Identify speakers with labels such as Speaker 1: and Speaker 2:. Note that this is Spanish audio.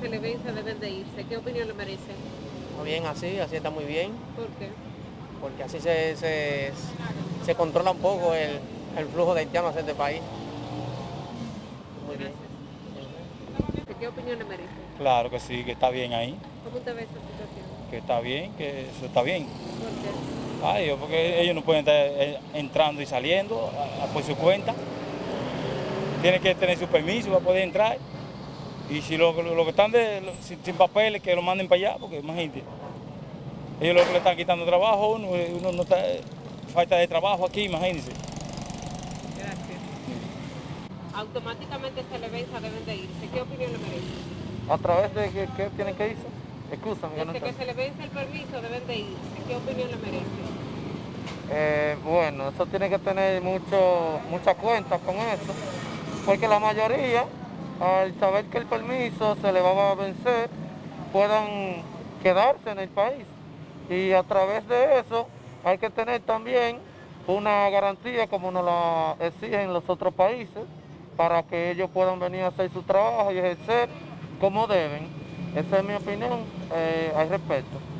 Speaker 1: se le vence deben de irse. ¿Qué opinión le merece?
Speaker 2: Está bien así, así está muy bien,
Speaker 1: ¿Por qué?
Speaker 2: porque así se, se, se controla un poco el, el flujo de haitianos hacia este país. Muy bien.
Speaker 1: ¿Qué opinión le merece?
Speaker 3: Claro que sí, que está bien ahí,
Speaker 1: ¿Cómo usted ve esta situación?
Speaker 3: que está bien, que eso está bien.
Speaker 1: ¿Por qué?
Speaker 3: Ay, porque ellos no pueden estar eh, entrando y saliendo a- a por su cuenta. Tienen que tener su permiso para poder entrar. Y si lo, lo- que están de, lo- sin, sin papeles, que lo manden para allá, porque imagínate. Ellos lo que le están quitando trabajo, a uno, uno no está, falta de trabajo aquí, imagínense.
Speaker 1: Gracias. Automáticamente se le vence deben de irse. ¿Qué opinión le merece?
Speaker 4: ¿A través de qué, qué tienen que irse? Excúsame, que no
Speaker 1: Desde que se le vence el permiso deben de irse. ¿Qué opinión le merece?
Speaker 4: Eh, bueno, eso tiene que tener mucho, mucha cuenta con eso, porque la mayoría, al saber que el permiso se le va a vencer, puedan quedarse en el país. Y a través de eso hay que tener también una garantía como nos la exigen los otros países, para que ellos puedan venir a hacer su trabajo y ejercer como deben. Esa es mi opinión eh, al respecto.